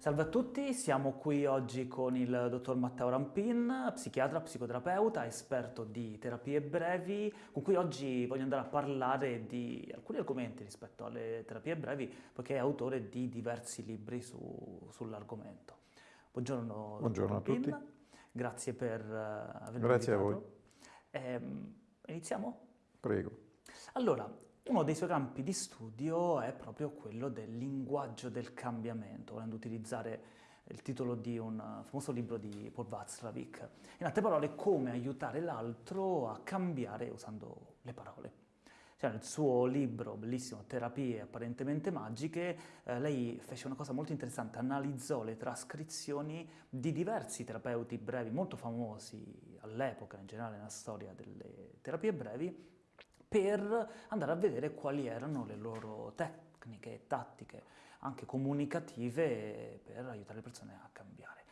Salve a tutti, siamo qui oggi con il dottor Matteo Rampin, psichiatra, psicoterapeuta, esperto di terapie brevi, con cui oggi voglio andare a parlare di alcuni argomenti rispetto alle terapie brevi, poiché è autore di diversi libri su, sull'argomento. Buongiorno, Buongiorno a tutti. Grazie per uh, avermi Grazie invitato. a voi. Eh, iniziamo? Prego. Allora, uno dei suoi campi di studio è proprio quello del linguaggio del cambiamento, volendo utilizzare il titolo di un famoso libro di Paul Václavic. In altre parole, come aiutare l'altro a cambiare usando le parole. Cioè, nel suo libro, bellissimo, Terapie apparentemente magiche, eh, lei fece una cosa molto interessante, analizzò le trascrizioni di diversi terapeuti brevi molto famosi all'epoca, in generale nella storia delle terapie brevi, per andare a vedere quali erano le loro tecniche e tattiche, anche comunicative, per aiutare le persone a cambiare.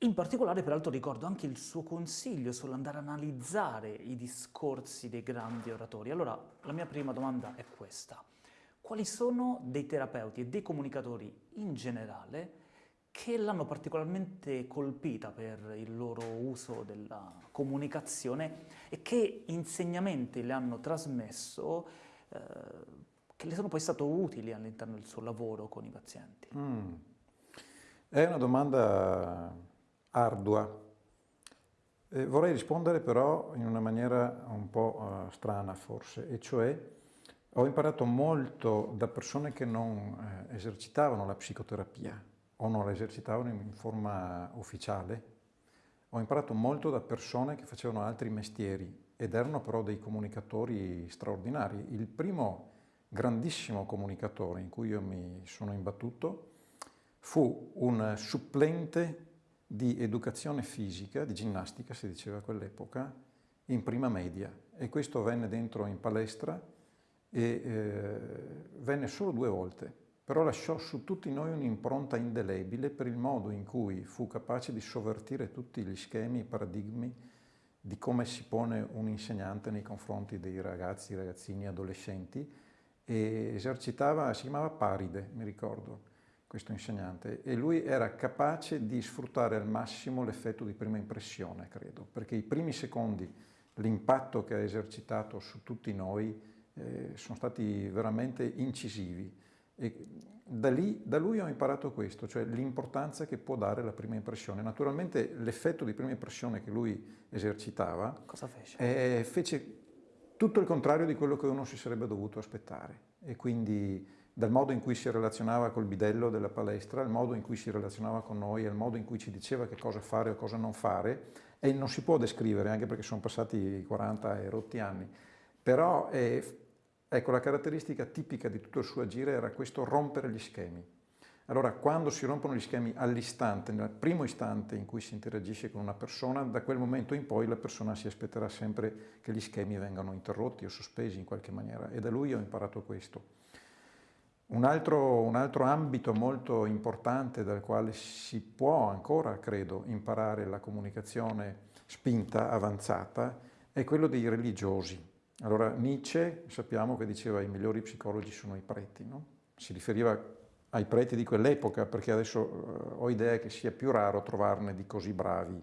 In particolare, peraltro, ricordo anche il suo consiglio sull'andare a analizzare i discorsi dei grandi oratori. Allora, la mia prima domanda è questa. Quali sono dei terapeuti e dei comunicatori in generale che l'hanno particolarmente colpita per il loro uso della comunicazione e che insegnamenti le hanno trasmesso eh, che le sono poi stati utili all'interno del suo lavoro con i pazienti? Mm. È una domanda ardua. Eh, vorrei rispondere però in una maniera un po' uh, strana forse, e cioè ho imparato molto da persone che non eh, esercitavano la psicoterapia, o non la esercitavano in forma ufficiale. Ho imparato molto da persone che facevano altri mestieri ed erano però dei comunicatori straordinari. Il primo grandissimo comunicatore in cui io mi sono imbattuto fu un supplente di educazione fisica, di ginnastica si diceva a quell'epoca, in prima media e questo venne dentro in palestra e eh, venne solo due volte però lasciò su tutti noi un'impronta indelebile per il modo in cui fu capace di sovvertire tutti gli schemi, i paradigmi di come si pone un insegnante nei confronti dei ragazzi, ragazzini, adolescenti e esercitava, si chiamava Paride, mi ricordo, questo insegnante, e lui era capace di sfruttare al massimo l'effetto di prima impressione, credo, perché i primi secondi, l'impatto che ha esercitato su tutti noi eh, sono stati veramente incisivi e da, lì, da lui ho imparato questo, cioè l'importanza che può dare la prima impressione. Naturalmente l'effetto di prima impressione che lui esercitava Cosa fece? Eh, fece tutto il contrario di quello che uno si sarebbe dovuto aspettare e quindi dal modo in cui si relazionava col bidello della palestra, al modo in cui si relazionava con noi, al modo in cui ci diceva che cosa fare o cosa non fare e non si può descrivere anche perché sono passati 40 e rotti anni, però eh, Ecco, la caratteristica tipica di tutto il suo agire era questo rompere gli schemi. Allora, quando si rompono gli schemi all'istante, nel primo istante in cui si interagisce con una persona, da quel momento in poi la persona si aspetterà sempre che gli schemi vengano interrotti o sospesi in qualche maniera e da lui ho imparato questo. Un altro, un altro ambito molto importante dal quale si può ancora, credo, imparare la comunicazione spinta, avanzata, è quello dei religiosi. Allora Nietzsche sappiamo che diceva i migliori psicologi sono i preti, no? si riferiva ai preti di quell'epoca perché adesso uh, ho idea che sia più raro trovarne di così bravi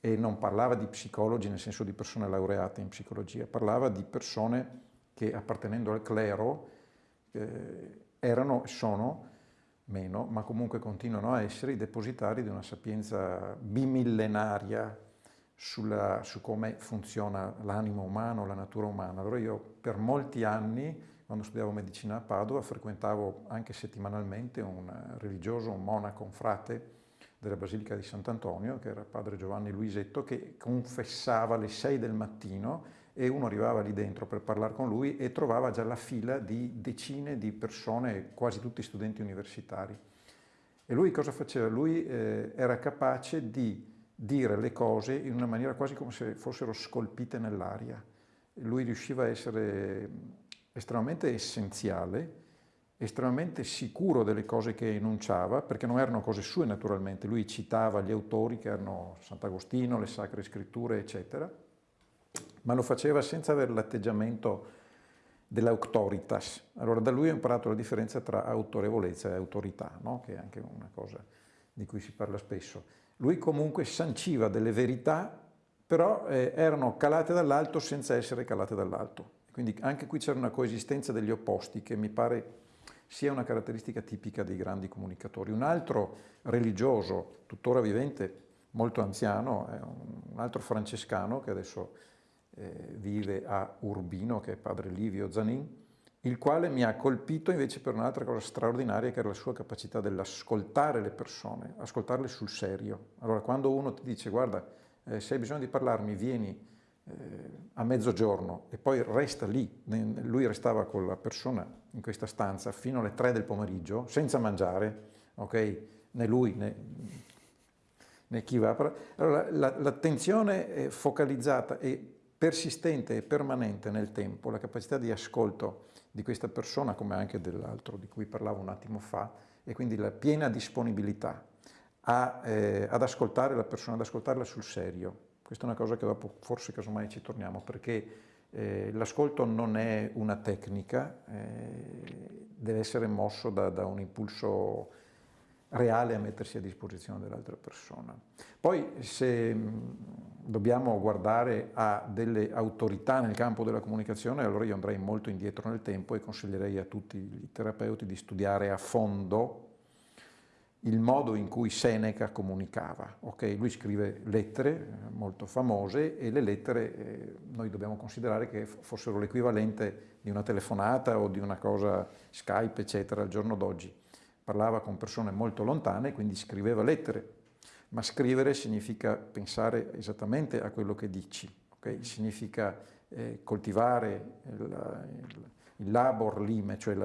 e non parlava di psicologi nel senso di persone laureate in psicologia, parlava di persone che appartenendo al clero eh, erano, sono, meno, ma comunque continuano a essere i depositari di una sapienza bimillenaria sulla, su come funziona l'animo umano, la natura umana. Allora io per molti anni, quando studiavo medicina a Padova, frequentavo anche settimanalmente un religioso, un monaco, un frate della Basilica di Sant'Antonio, che era padre Giovanni Luisetto, che confessava alle 6 del mattino e uno arrivava lì dentro per parlare con lui e trovava già la fila di decine di persone, quasi tutti studenti universitari. E lui cosa faceva? Lui eh, era capace di dire le cose in una maniera quasi come se fossero scolpite nell'aria. Lui riusciva a essere estremamente essenziale, estremamente sicuro delle cose che enunciava, perché non erano cose sue naturalmente, lui citava gli autori che erano Sant'Agostino, le Sacre Scritture, eccetera, ma lo faceva senza avere l'atteggiamento dell'autoritas. Allora da lui ho imparato la differenza tra autorevolezza e autorità, no? che è anche una cosa di cui si parla spesso. Lui comunque sanciva delle verità, però eh, erano calate dall'alto senza essere calate dall'alto. Quindi anche qui c'era una coesistenza degli opposti che mi pare sia una caratteristica tipica dei grandi comunicatori. Un altro religioso, tuttora vivente, molto anziano, un altro francescano che adesso eh, vive a Urbino, che è padre Livio Zanin, il quale mi ha colpito invece per un'altra cosa straordinaria che era la sua capacità dell'ascoltare le persone, ascoltarle sul serio. Allora quando uno ti dice guarda eh, se hai bisogno di parlarmi vieni eh, a mezzogiorno e poi resta lì, lui restava con la persona in questa stanza fino alle tre del pomeriggio senza mangiare, ok? Né lui né, né chi va. Allora l'attenzione la, focalizzata e persistente e permanente nel tempo, la capacità di ascolto di questa persona, come anche dell'altro di cui parlavo un attimo fa, e quindi la piena disponibilità a, eh, ad ascoltare la persona, ad ascoltarla sul serio. Questa è una cosa che dopo forse casomai ci torniamo, perché eh, l'ascolto non è una tecnica, eh, deve essere mosso da, da un impulso reale a mettersi a disposizione dell'altra persona. Poi se dobbiamo guardare a delle autorità nel campo della comunicazione, allora io andrei molto indietro nel tempo e consiglierei a tutti i terapeuti di studiare a fondo il modo in cui Seneca comunicava. Okay? Lui scrive lettere eh, molto famose e le lettere eh, noi dobbiamo considerare che fossero l'equivalente di una telefonata o di una cosa Skype, eccetera, al giorno d'oggi parlava con persone molto lontane, quindi scriveva lettere, ma scrivere significa pensare esattamente a quello che dici, okay? significa eh, coltivare il, il, labor lime, cioè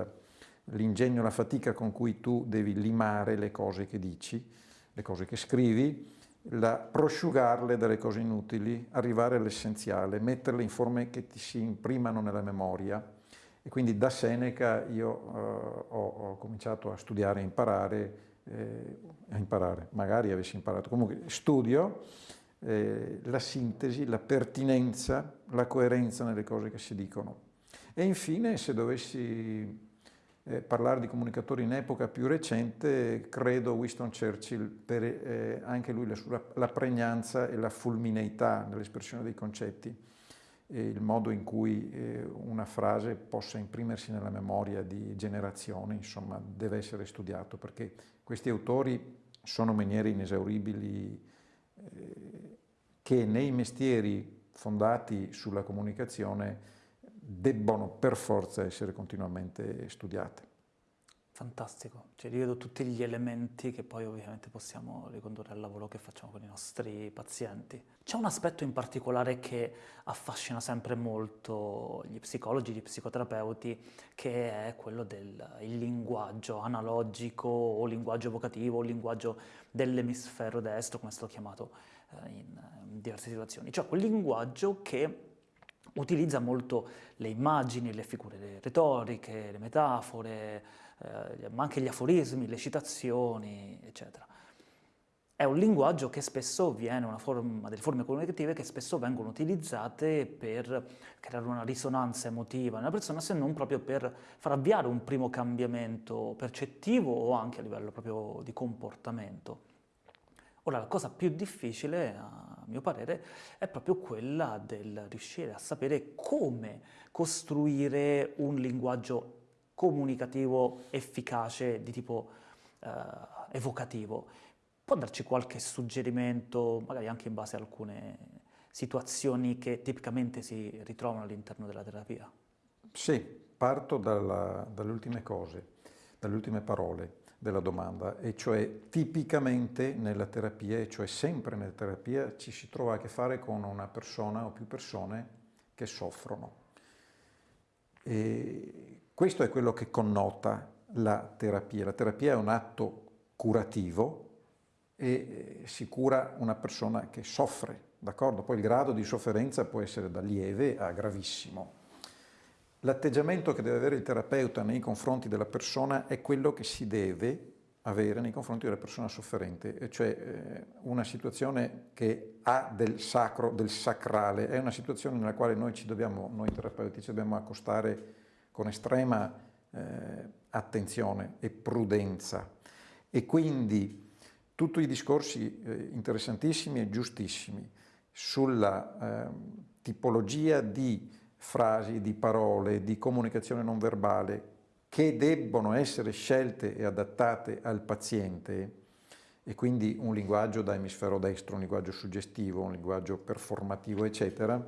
l'ingegno, la, la fatica con cui tu devi limare le cose che dici, le cose che scrivi, la, prosciugarle dalle cose inutili, arrivare all'essenziale, metterle in forme che ti si imprimano nella memoria, e quindi da Seneca io uh, ho, ho, cominciato a studiare e imparare, eh, a imparare, magari avessi imparato, comunque studio eh, la sintesi, la pertinenza, la coerenza nelle cose che si dicono. E infine, se dovessi eh, parlare di comunicatori in epoca più recente, credo Winston Churchill, per eh, anche lui la, la pregnanza e la fulmineità nell'espressione dei concetti il modo in cui eh, una frase possa imprimersi nella memoria di generazioni, insomma, deve essere studiato perché questi autori sono miniere inesauribili eh, che nei mestieri fondati sulla comunicazione debbono per forza essere continuamente studiate. Fantastico, cioè rivedo tutti gli elementi che poi ovviamente possiamo ricondurre al lavoro che facciamo con i nostri pazienti. C'è un aspetto in particolare che affascina sempre molto gli psicologi, gli psicoterapeuti, che è quello del linguaggio analogico o linguaggio evocativo o linguaggio dell'emisfero destro, come è stato chiamato eh, in, in diverse situazioni. Cioè quel linguaggio che utilizza molto le immagini, le figure retoriche, le metafore, eh, ma anche gli aforismi, le citazioni, eccetera. È un linguaggio che spesso viene, una forma, delle forme comunicative che spesso vengono utilizzate per creare una risonanza emotiva nella persona, se non proprio per far avviare un primo cambiamento percettivo o anche a livello proprio di comportamento. Ora, la cosa più difficile, a mio parere, è proprio quella del riuscire a sapere come costruire un linguaggio comunicativo efficace di tipo eh, evocativo. Può darci qualche suggerimento, magari anche in base a alcune situazioni che tipicamente si ritrovano all'interno della terapia? Sì, parto dalla, dalle ultime cose, dalle ultime parole della domanda, e cioè tipicamente nella terapia, e cioè sempre nella terapia, ci si trova a che fare con una persona o più persone che soffrono. E questo è quello che connota la terapia. La terapia è un atto curativo e eh, si cura una persona che soffre, d'accordo? Poi il grado di sofferenza può essere da lieve a gravissimo. L'atteggiamento che deve avere il terapeuta nei confronti della persona è quello che si deve avere nei confronti della persona sofferente, cioè eh, una situazione che ha del sacro, del sacrale, è una situazione nella quale noi ci dobbiamo, noi terapeuti ci dobbiamo accostare con estrema eh, attenzione e prudenza. E quindi tutti i discorsi eh, interessantissimi e giustissimi sulla eh, tipologia di frasi, di parole, di comunicazione non verbale che debbono essere scelte e adattate al paziente e quindi un linguaggio da emisfero destro, un linguaggio suggestivo, un linguaggio performativo, eccetera,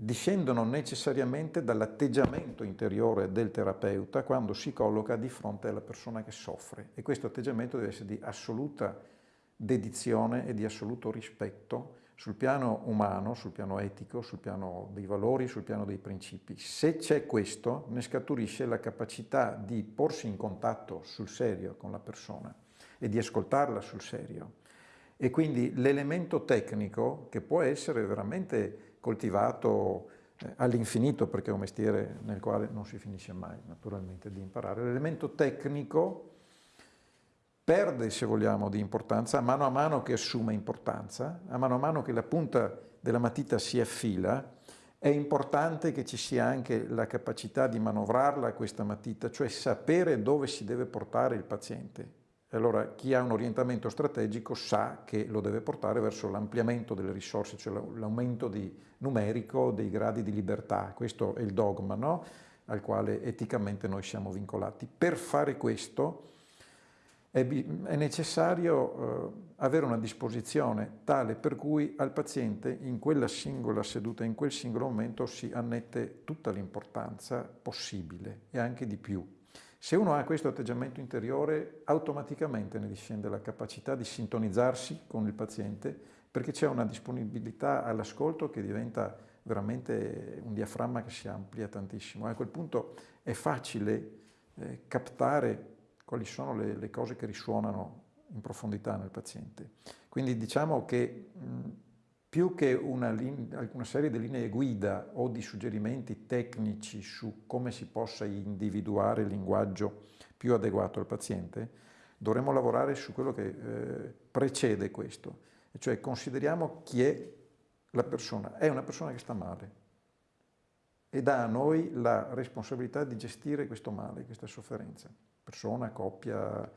discendono necessariamente dall'atteggiamento interiore del terapeuta quando si colloca di fronte alla persona che soffre e questo atteggiamento deve essere di assoluta dedizione e di assoluto rispetto sul piano umano, sul piano etico, sul piano dei valori, sul piano dei principi. Se c'è questo, ne scaturisce la capacità di porsi in contatto sul serio con la persona e di ascoltarla sul serio. E quindi l'elemento tecnico, che può essere veramente coltivato eh, all'infinito perché è un mestiere nel quale non si finisce mai naturalmente di imparare. L'elemento tecnico perde, se vogliamo, di importanza a mano a mano che assume importanza, a mano a mano che la punta della matita si affila, è importante che ci sia anche la capacità di manovrarla questa matita, cioè sapere dove si deve portare il paziente. Allora chi ha un orientamento strategico sa che lo deve portare verso l'ampliamento delle risorse, cioè l'aumento numerico dei gradi di libertà. Questo è il dogma no? al quale eticamente noi siamo vincolati. Per fare questo è, è necessario eh, avere una disposizione tale per cui al paziente in quella singola seduta, in quel singolo momento si annette tutta l'importanza possibile e anche di più. Se uno ha questo atteggiamento interiore, automaticamente ne discende la capacità di sintonizzarsi con il paziente perché c'è una disponibilità all'ascolto che diventa veramente un diaframma che si amplia tantissimo. A quel punto è facile eh, captare quali sono le, le, cose che risuonano in profondità nel paziente. Quindi diciamo che mh, più che una, una, serie di linee guida o di suggerimenti tecnici su come si possa individuare il linguaggio più adeguato al paziente, dovremmo lavorare su quello che eh, precede questo, cioè consideriamo chi è la persona. È una persona che sta male e dà a noi la responsabilità di gestire questo male, questa sofferenza. Persona, coppia,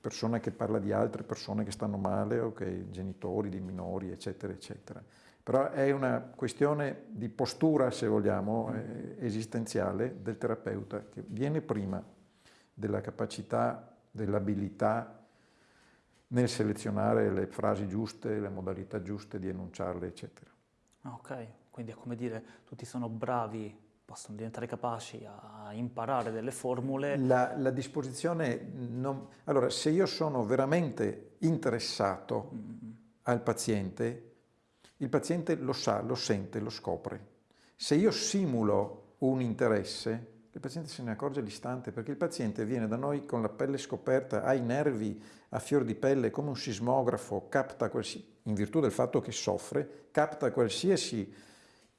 persona che parla di altre persone che stanno male o che genitori di minori, eccetera, eccetera. Però è una questione di postura, se vogliamo, eh, esistenziale del terapeuta che viene prima della capacità, dell'abilità nel selezionare le frasi giuste, le modalità giuste di enunciarle, eccetera. Ok, quindi è come dire, tutti sono bravi possono diventare capaci a imparare delle formule. La, la disposizione, non... allora se io sono veramente interessato mm -hmm. al paziente, il paziente lo sa, lo sente, lo scopre. Se io simulo un interesse, il paziente se ne accorge all'istante perché il paziente viene da noi con la pelle scoperta, ha i nervi a fior di pelle come un sismografo, capta qualsiasi, in virtù del fatto che soffre, capta qualsiasi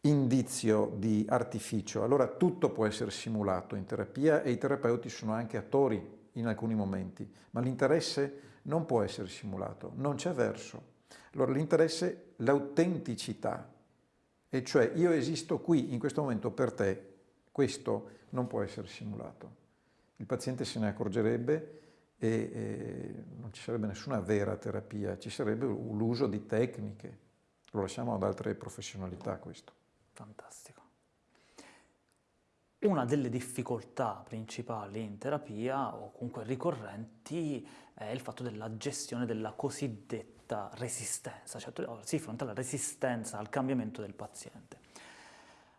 indizio di artificio. Allora tutto può essere simulato in terapia e i terapeuti sono anche attori in alcuni momenti, ma l'interesse non può essere simulato, non c'è verso. Allora l'interesse, l'autenticità, e cioè io esisto qui in questo momento per te, questo non può essere simulato. Il paziente se ne accorgerebbe e, e non ci sarebbe nessuna vera terapia, ci sarebbe l'uso di tecniche. Lo lasciamo ad altre professionalità questo. Fantastico. Una delle difficoltà principali in terapia, o comunque ricorrenti, è il fatto della gestione della cosiddetta resistenza, cioè si fronte alla resistenza al cambiamento del paziente.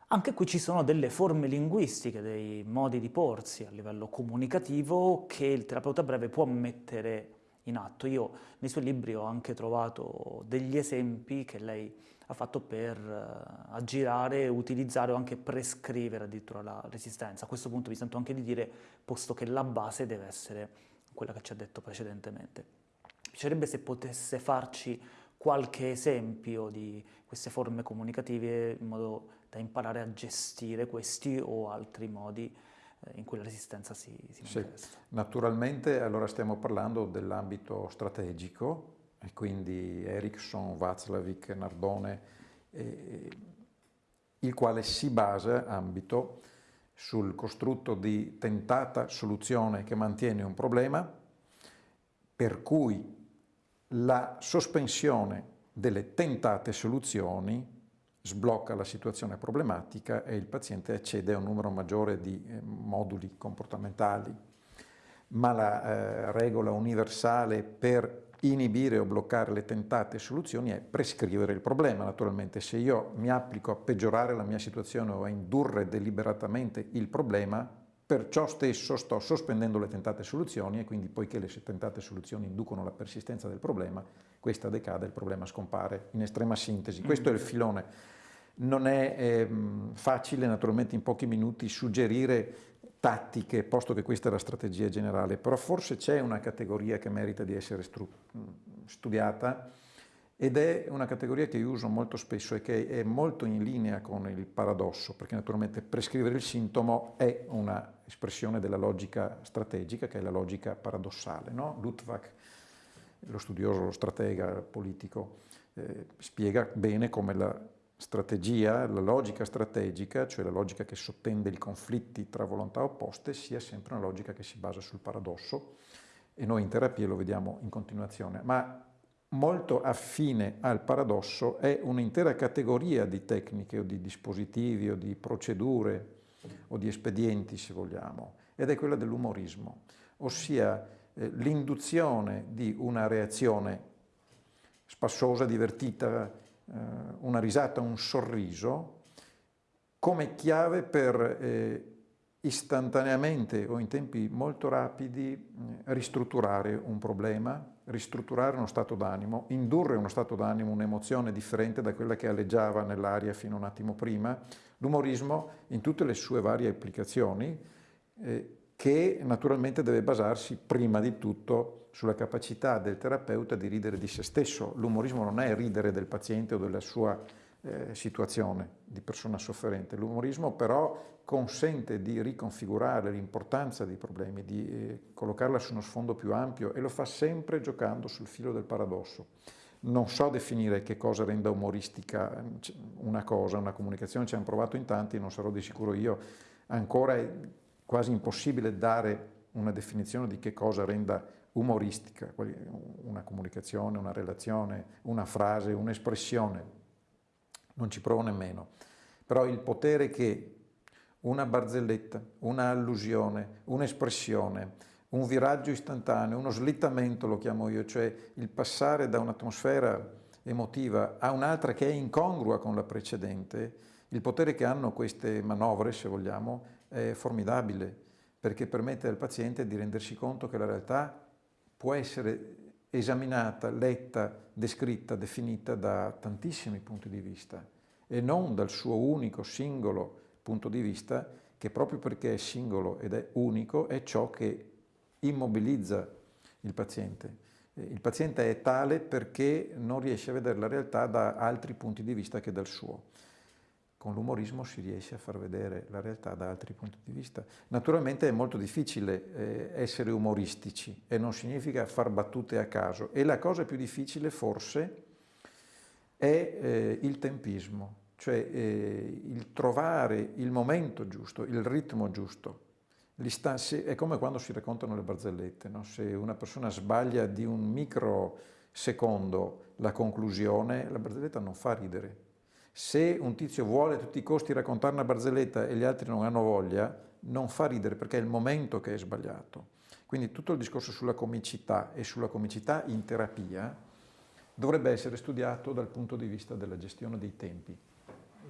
Anche qui ci sono delle forme linguistiche, dei modi di porsi a livello comunicativo che il terapeuta breve può mettere in atto. Io nei suoi libri ho anche trovato degli esempi che lei ha fatto per uh, aggirare, utilizzare o anche prescrivere addirittura la resistenza. A questo punto mi sento anche di dire, posto che la base deve essere quella che ci ha detto precedentemente. Mi piacerebbe se potesse farci qualche esempio di queste forme comunicative in modo da imparare a gestire questi o altri modi eh, in cui la resistenza si, si manifesta. Sì. Naturalmente allora stiamo parlando dell'ambito strategico, e quindi Ericsson, Václavic, Nardone, eh, il quale si basa, ambito, sul costrutto di tentata soluzione che mantiene un problema, per cui la sospensione delle tentate soluzioni sblocca la situazione problematica e il paziente accede a un numero maggiore di eh, moduli comportamentali. Ma la eh, regola universale per inibire o bloccare le tentate soluzioni è prescrivere il problema. Naturalmente se io mi applico a peggiorare la mia situazione o a indurre deliberatamente il problema, per ciò stesso sto sospendendo le tentate soluzioni e quindi poiché le tentate soluzioni inducono la persistenza del problema, questa decade, il problema scompare in estrema sintesi. Questo è il filone. Non è eh, facile naturalmente in pochi minuti suggerire tattiche, posto che questa è la strategia generale, però forse c'è una categoria che merita di essere studiata ed è una categoria che io uso molto spesso e che è molto in linea con il paradosso, perché naturalmente prescrivere il sintomo è un'espressione della logica strategica, che è la logica paradossale. No? Luttwak, lo studioso, lo stratega politico, eh, spiega bene come la strategia, la logica strategica, cioè la logica che sottende i conflitti tra volontà opposte, sia sempre una logica che si basa sul paradosso e noi in terapia lo vediamo in continuazione. Ma molto affine al paradosso è un'intera categoria di tecniche o di dispositivi o di procedure o di espedienti, se vogliamo, ed è quella dell'umorismo, ossia l'induzione di una reazione spassosa, divertita, eh, una risata, un sorriso, come chiave per eh, istantaneamente o in tempi molto rapidi eh, ristrutturare un problema, ristrutturare uno stato d'animo, indurre uno stato d'animo, un'emozione differente da quella che alleggiava nell'aria fino a un attimo prima. L'umorismo in tutte le sue varie applicazioni eh, che naturalmente deve basarsi prima di tutto sulla capacità del terapeuta di ridere di se stesso. L'umorismo non è ridere del paziente o della sua eh, situazione di persona sofferente. L'umorismo però consente di riconfigurare l'importanza dei problemi, di eh, collocarla su uno sfondo più ampio e lo fa sempre giocando sul filo del paradosso. Non so definire che cosa renda umoristica una cosa, una comunicazione, ci hanno provato in tanti, non sarò di sicuro io. Ancora è quasi impossibile dare una definizione di che cosa renda umoristica, una comunicazione, una relazione, una frase, un'espressione. Non ci provo nemmeno. Però il potere che una barzelletta, una allusione, un'espressione, un viraggio istantaneo, uno slittamento lo chiamo io, cioè il passare da un'atmosfera emotiva a un'altra che è incongrua con la precedente, il potere che hanno queste manovre, se vogliamo, è formidabile, perché permette al paziente di rendersi conto che la realtà può essere esaminata, letta, descritta, definita da tantissimi punti di vista e non dal suo unico, singolo punto di vista che proprio perché è singolo ed è unico è ciò che immobilizza il paziente. Il paziente è tale perché non riesce a vedere la realtà da altri punti di vista che dal suo con l'umorismo si riesce a far vedere la realtà da altri punti di vista. Naturalmente è molto difficile eh, essere umoristici e non significa far battute a caso e la cosa più difficile forse è eh, il tempismo, cioè eh, il trovare il momento giusto, il ritmo giusto. È come quando si raccontano le barzellette, no? se una persona sbaglia di un microsecondo la conclusione, la barzelletta non fa ridere, se un tizio vuole a tutti i costi raccontare una barzelletta e gli altri non hanno voglia, non fa ridere perché è il momento che è sbagliato. Quindi tutto il discorso sulla comicità e sulla comicità in terapia dovrebbe essere studiato dal punto di vista della gestione dei tempi,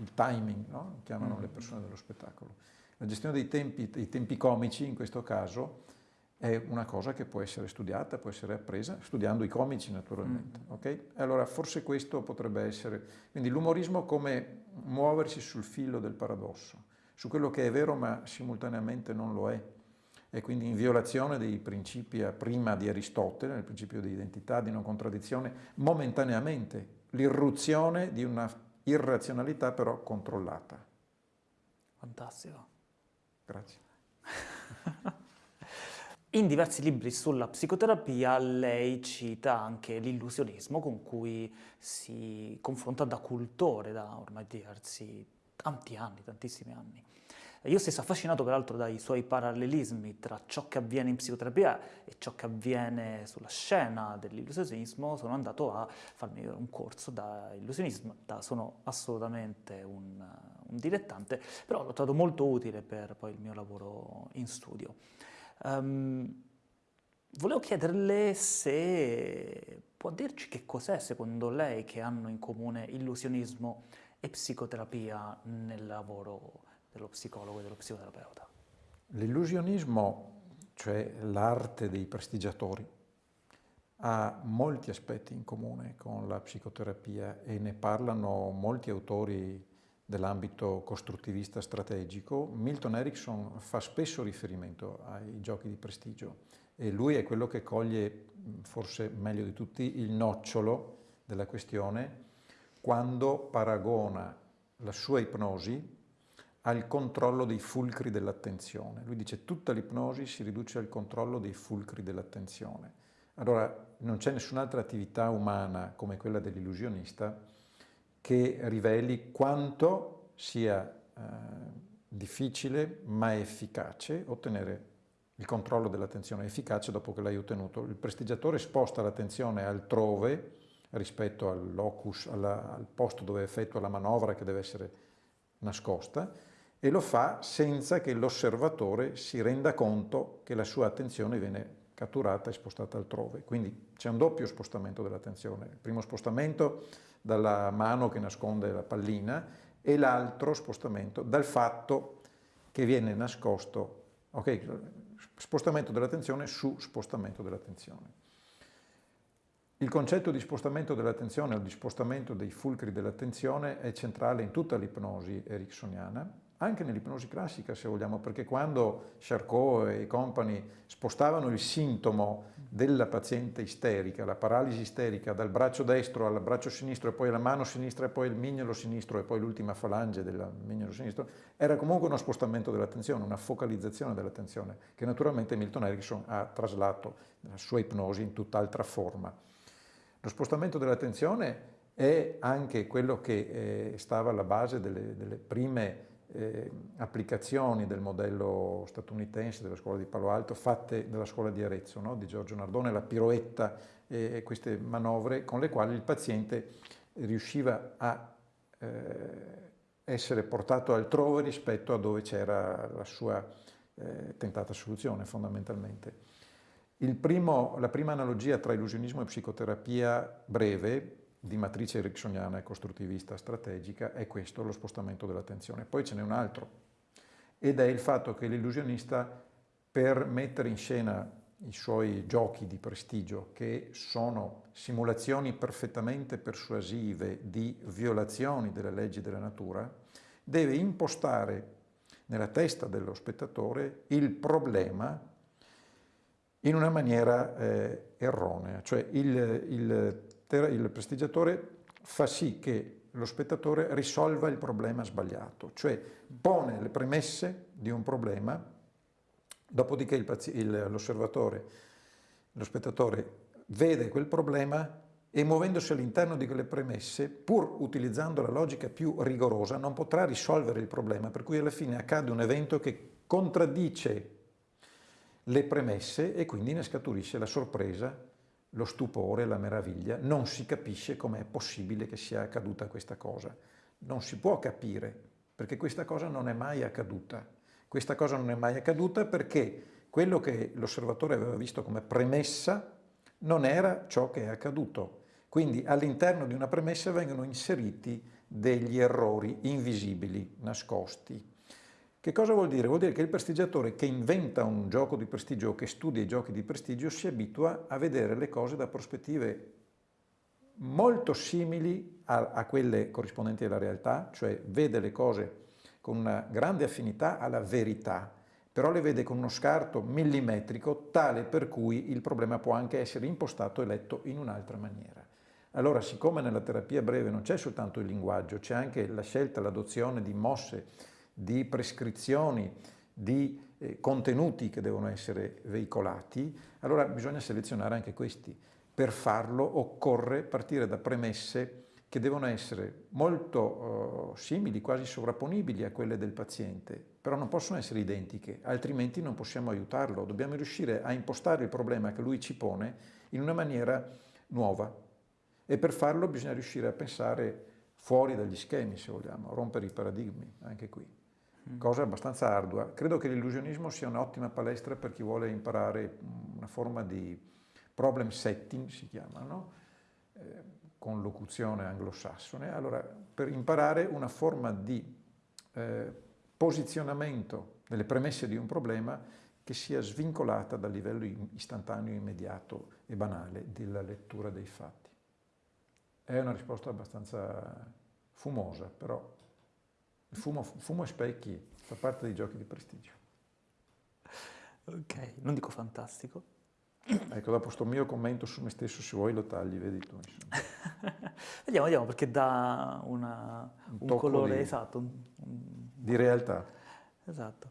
il timing, no? chiamano le persone dello spettacolo. La gestione dei tempi, dei tempi comici in questo caso è una cosa che può essere studiata, può essere appresa, studiando i comici naturalmente. Mm. Okay? Allora forse questo potrebbe essere, quindi l'umorismo come muoversi sul filo del paradosso, su quello che è vero ma simultaneamente non lo è, e quindi in violazione dei principi prima di Aristotele, il principio di identità, di non contraddizione, momentaneamente l'irruzione di una irrazionalità però controllata. Fantastico. Grazie. In diversi libri sulla psicoterapia lei cita anche l'illusionismo con cui si confronta da cultore da ormai diversi, tanti anni, tantissimi anni. Io stesso affascinato peraltro dai suoi parallelismi tra ciò che avviene in psicoterapia e ciò che avviene sulla scena dell'illusionismo, sono andato a farmi un corso da illusionismo, sono assolutamente un, un, dilettante, però l'ho trovato molto utile per poi il mio lavoro in studio. Um, volevo chiederle se può dirci che cos'è secondo lei che hanno in comune illusionismo e psicoterapia nel lavoro dello psicologo e dello psicoterapeuta? L'illusionismo, cioè l'arte dei prestigiatori, ha molti aspetti in comune con la psicoterapia e ne parlano molti autori dell'ambito costruttivista strategico. Milton Erickson fa spesso riferimento ai giochi di prestigio e lui è quello che coglie, forse meglio di tutti, il nocciolo della questione quando paragona la sua ipnosi al controllo dei fulcri dell'attenzione. Lui dice tutta l'ipnosi si riduce al controllo dei fulcri dell'attenzione. Allora non c'è nessun'altra attività umana come quella dell'illusionista che riveli quanto sia eh, difficile ma efficace ottenere il controllo dell'attenzione efficace dopo che l'hai ottenuto. Il prestigiatore sposta l'attenzione altrove rispetto al locus, alla, al posto dove effettua la manovra che deve essere nascosta e lo fa senza che l'osservatore si renda conto che la sua attenzione viene catturata e spostata altrove. Quindi c'è un doppio spostamento dell'attenzione. Il primo spostamento dalla mano che nasconde la pallina e l'altro spostamento dal fatto che viene nascosto, ok, spostamento dell'attenzione su spostamento dell'attenzione. Il concetto di spostamento dell'attenzione o di spostamento dei fulcri dell'attenzione è centrale in tutta l'ipnosi ericksoniana anche nell'ipnosi classica se vogliamo, perché quando Charcot e compagni spostavano il sintomo della paziente isterica, la paralisi isterica dal braccio destro al braccio sinistro e poi alla mano sinistra e poi il mignolo sinistro e poi l'ultima falange del mignolo sinistro, era comunque uno spostamento dell'attenzione, una focalizzazione dell'attenzione che naturalmente Milton Erickson ha traslato nella sua ipnosi in tutt'altra forma. Lo spostamento dell'attenzione è anche quello che eh, stava alla base delle, delle prime eh, applicazioni del modello statunitense della scuola di Palo Alto fatte dalla scuola di Arezzo, no? di Giorgio Nardone, la piroetta e queste manovre con le quali il paziente riusciva a eh, essere portato altrove rispetto a dove c'era la sua eh, tentata soluzione fondamentalmente. Primo, la prima analogia tra illusionismo e psicoterapia breve di matrice ericksoniana e costruttivista strategica è questo, lo spostamento dell'attenzione. Poi ce n'è un altro, ed è il fatto che l'illusionista, per mettere in scena i suoi giochi di prestigio, che sono simulazioni perfettamente persuasive di violazioni delle leggi della natura, deve impostare nella testa dello spettatore il problema in una maniera eh, erronea, cioè il, il il prestigiatore fa sì che lo spettatore risolva il problema sbagliato, cioè pone le premesse di un problema, dopodiché l'osservatore, lo spettatore vede quel problema e muovendosi all'interno di quelle premesse, pur utilizzando la logica più rigorosa, non potrà risolvere il problema, per cui alla fine accade un evento che contraddice le premesse e quindi ne scaturisce la sorpresa lo stupore, la meraviglia, non si capisce com'è possibile che sia accaduta questa cosa. Non si può capire, perché questa cosa non è mai accaduta. Questa cosa non è mai accaduta perché quello che l'osservatore aveva visto come premessa non era ciò che è accaduto. Quindi all'interno di una premessa vengono inseriti degli errori invisibili, nascosti. Che cosa vuol dire? Vuol dire che il prestigiatore che inventa un gioco di prestigio o che studia i giochi di prestigio si abitua a vedere le cose da prospettive molto simili a, a quelle corrispondenti alla realtà, cioè vede le cose con una grande affinità alla verità, però le vede con uno scarto millimetrico tale per cui il problema può anche essere impostato e letto in un'altra maniera. Allora, siccome nella terapia breve non c'è soltanto il linguaggio, c'è anche la scelta, l'adozione di mosse di prescrizioni, di eh, contenuti che devono essere veicolati, allora bisogna selezionare anche questi. Per farlo occorre partire da premesse che devono essere molto uh, simili, quasi sovrapponibili a quelle del paziente, però non possono essere identiche, altrimenti non possiamo aiutarlo. Dobbiamo riuscire a impostare il problema che lui ci pone in una maniera nuova e per farlo bisogna riuscire a pensare fuori dagli schemi, se vogliamo, rompere i paradigmi, anche qui. Mm. Cosa abbastanza ardua. Credo che l'illusionismo sia un'ottima palestra per chi vuole imparare una forma di problem setting, si chiama, no? Eh, con locuzione anglosassone. Allora, per imparare una forma di eh, posizionamento delle premesse di un problema che sia svincolata dal livello istantaneo, immediato e banale della lettura dei fatti. È una risposta abbastanza fumosa, però fumo, fumo e specchi fa parte dei giochi di prestigio. Ok, non dico fantastico. Ecco, dopo sto mio commento su me stesso, se vuoi lo tagli, vedi tu. vediamo, vediamo, perché dà una, un, un colore di, esatto. Un, un... Di realtà. Esatto.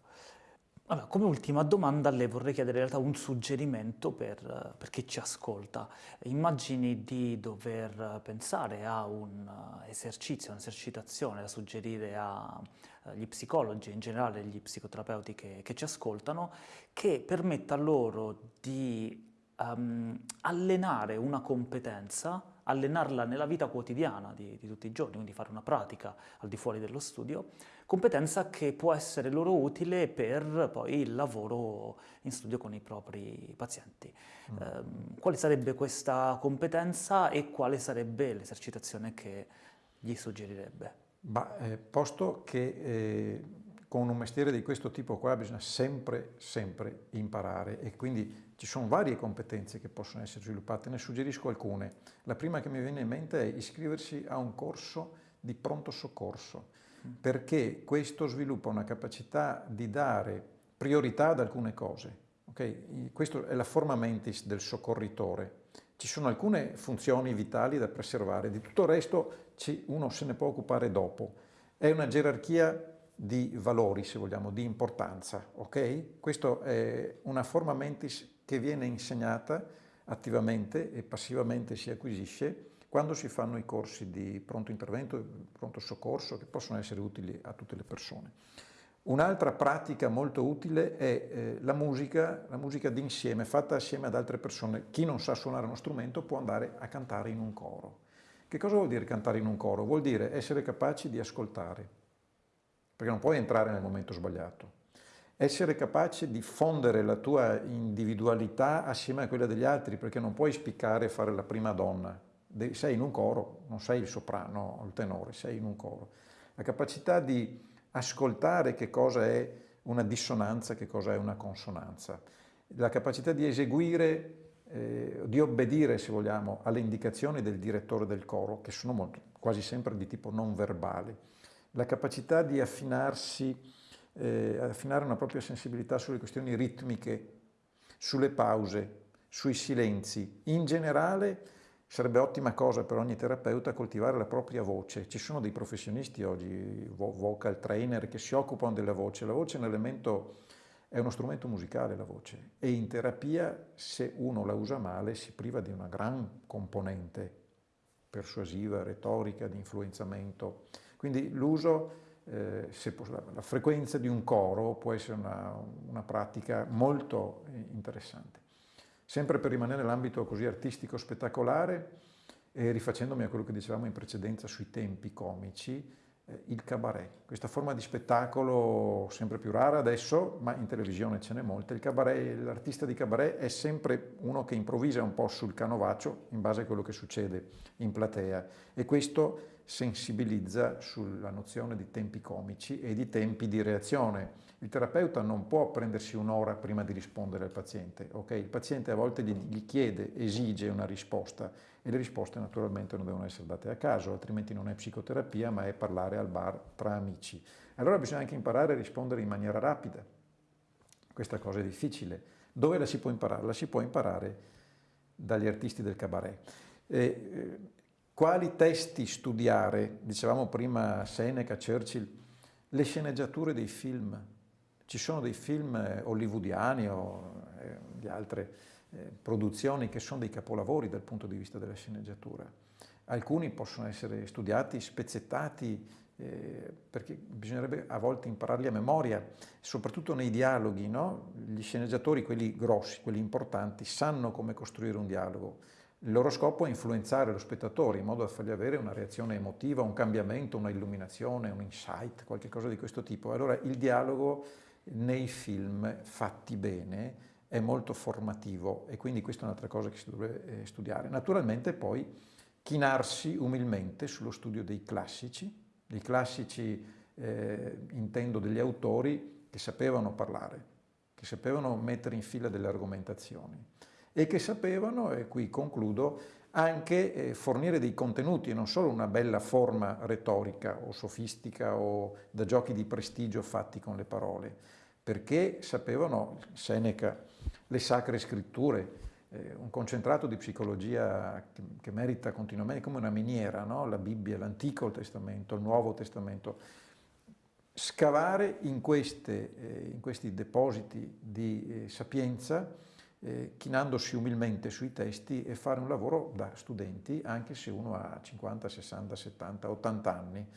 Allora, come ultima domanda le vorrei chiedere in realtà un suggerimento per, per, chi ci ascolta. Immagini di dover pensare a un esercizio, un'esercitazione da suggerire agli psicologi, in generale agli psicoterapeuti che, che ci ascoltano, che permetta loro di um, allenare una competenza, allenarla nella vita quotidiana di, di tutti i giorni, quindi fare una pratica al di fuori dello studio, competenza che può essere loro utile per poi il lavoro in studio con i propri pazienti. Mm. Eh, quale sarebbe questa competenza e quale sarebbe l'esercitazione che gli suggerirebbe? Bah, eh, posto che eh, con un mestiere di questo tipo qua bisogna sempre, sempre imparare e quindi ci sono varie competenze che possono essere sviluppate, ne suggerisco alcune. La prima che mi viene in mente è iscriversi a un corso di pronto soccorso perché questo sviluppa una capacità di dare priorità ad alcune cose. Okay? Questa è la forma mentis del soccorritore. Ci sono alcune funzioni vitali da preservare, di tutto il resto uno se ne può occupare dopo. È una gerarchia di valori, se vogliamo, di importanza. Okay? Questa è una forma mentis che viene insegnata attivamente e passivamente si acquisisce quando si fanno i corsi di pronto intervento, pronto soccorso, che possono essere utili a tutte le persone. Un'altra pratica molto utile è eh, la musica, la musica d'insieme, fatta assieme ad altre persone. Chi non sa suonare uno strumento può andare a cantare in un coro. Che cosa vuol dire cantare in un coro? Vuol dire essere capaci di ascoltare, perché non puoi entrare nel momento sbagliato. Essere capace di fondere la tua individualità assieme a quella degli altri, perché non puoi spiccare e fare la prima donna, sei in un coro, non sei il soprano o il tenore, sei in un coro. La capacità di ascoltare che cosa è una dissonanza, che cosa è una consonanza. La capacità di eseguire, eh, di obbedire, se vogliamo, alle indicazioni del direttore del coro, che sono molto, quasi sempre di tipo non verbale. La capacità di affinarsi, eh, affinare una propria sensibilità sulle questioni ritmiche, sulle pause, sui silenzi. In generale Sarebbe ottima cosa per ogni terapeuta coltivare la propria voce. Ci sono dei professionisti oggi, vocal trainer, che si occupano della voce. La voce è un elemento, è uno strumento musicale la voce e in terapia se uno la usa male si priva di una gran componente persuasiva, retorica, di influenzamento. Quindi l'uso, eh, la frequenza di un coro può essere una, una pratica molto interessante. Sempre per rimanere nell'ambito così artistico spettacolare e rifacendomi a quello che dicevamo in precedenza sui tempi comici, eh, il cabaret. Questa forma di spettacolo sempre più rara adesso, ma in televisione ce n'è molte. L'artista di cabaret è sempre uno che improvvisa un po' sul canovaccio in base a quello che succede in platea e questo sensibilizza sulla nozione di tempi comici e di tempi di reazione. Il terapeuta non può prendersi un'ora prima di rispondere al paziente, okay? il paziente a volte gli chiede, esige una risposta e le risposte naturalmente non devono essere date a caso, altrimenti non è psicoterapia ma è parlare al bar tra amici. Allora bisogna anche imparare a rispondere in maniera rapida, questa cosa è difficile. Dove la si può imparare? La si può imparare dagli artisti del cabaret. E, eh, quali testi studiare? Dicevamo prima Seneca, Churchill, le sceneggiature dei film. Ci sono dei film eh, hollywoodiani o eh, di altre eh, produzioni che sono dei capolavori dal punto di vista della sceneggiatura. alcuni possono essere studiati, spezzettati, eh, perché bisognerebbe a volte impararli a memoria, soprattutto nei dialoghi, no? Gli sceneggiatori, quelli grossi, quelli importanti, sanno come costruire un dialogo. Il loro scopo è influenzare lo spettatore in modo da fargli avere una reazione emotiva, un cambiamento, una illuminazione, un insight, qualcosa di questo tipo. Allora il dialogo nei film fatti bene è molto formativo e quindi questa è un'altra cosa che si dovrebbe eh, studiare. Naturalmente poi chinarsi umilmente sullo studio dei classici, dei classici eh, intendo degli autori che sapevano parlare, che sapevano mettere in fila delle argomentazioni e che sapevano, e qui concludo, anche eh, fornire dei contenuti e non solo una bella forma retorica o sofistica o da giochi di prestigio fatti con le parole, perché sapevano, Seneca, le sacre scritture, eh, un concentrato di psicologia che, che, merita continuamente, come una miniera, no? la Bibbia, l'Antico Testamento, il Nuovo Testamento. Scavare in, queste, eh, in questi depositi di eh, sapienza, eh, chinandosi umilmente sui testi e fare un lavoro da studenti, anche se uno ha 50, 60, 70, 80 anni,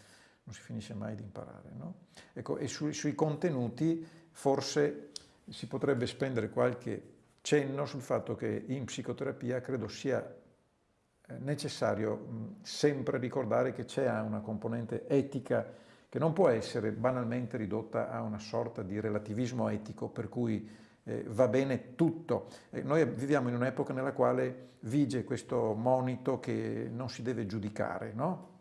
non si finisce mai di imparare. No? Ecco, e sui, sui contenuti forse si potrebbe spendere qualche cenno sul fatto che in psicoterapia credo sia eh, necessario sempre ricordare che c'è una componente etica che non può essere banalmente ridotta a una sorta di relativismo etico per cui eh, va bene tutto. Eh, noi viviamo in un'epoca nella quale vige questo monito che non si deve giudicare, no?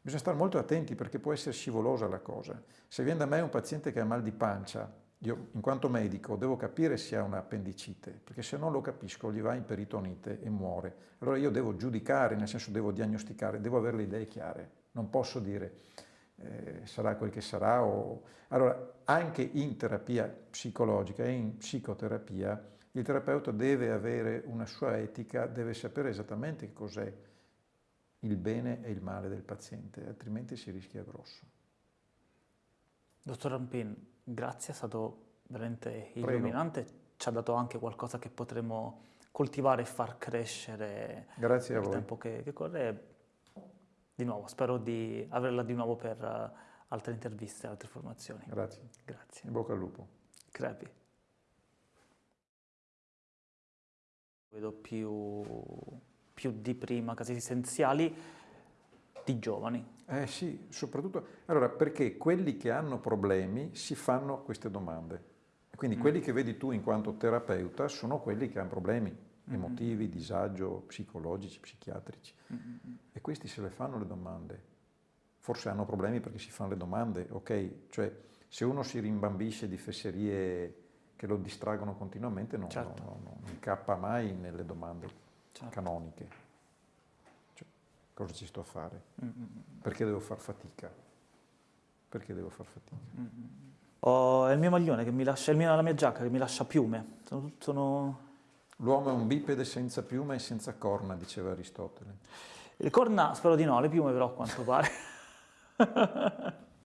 Bisogna stare molto attenti perché può essere scivolosa la cosa. Se viene da me un paziente che ha mal di pancia, io in quanto medico devo capire se ha un'appendicite, perché se non lo capisco gli va in peritonite e muore. Allora io devo giudicare, nel senso devo diagnosticare, devo avere le idee chiare. Non posso dire eh, sarà quel che sarà. O... Allora anche in terapia psicologica e in psicoterapia il terapeuta deve avere una sua etica, deve sapere esattamente cos'è il bene e il male del paziente, altrimenti si rischia grosso. Dottor Rampin, grazie, è stato veramente illuminante, Prego. ci ha dato anche qualcosa che potremo coltivare e far crescere grazie nel tempo che, che, corre. Di nuovo, spero di averla di nuovo per uh, altre interviste, altre formazioni. Grazie. Grazie. In bocca al lupo. Crepi. Vedo più, più di prima casi essenziali di giovani. Eh sì, soprattutto, allora perché quelli che hanno problemi si fanno queste domande. Quindi mm. quelli che vedi tu in quanto terapeuta sono quelli che hanno problemi. Emotivi, mm. disagio, psicologici, psichiatrici. Mm. E questi se le fanno le domande. Forse hanno problemi perché si fanno le domande, ok? Cioè se uno si rimbambisce di fesserie che lo distraggono continuamente non, certo. non, non, non incappa mai nelle domande certo. canoniche cosa ci sto a fare? Perché devo far fatica? Perché devo far fatica? -hmm. Ho il mio maglione che mi lascia, mio, la mia giacca che mi lascia piume. Sono, sono... L'uomo è un bipede senza piume e senza corna, diceva Aristotele. Le corna spero di no, le piume però a quanto pare.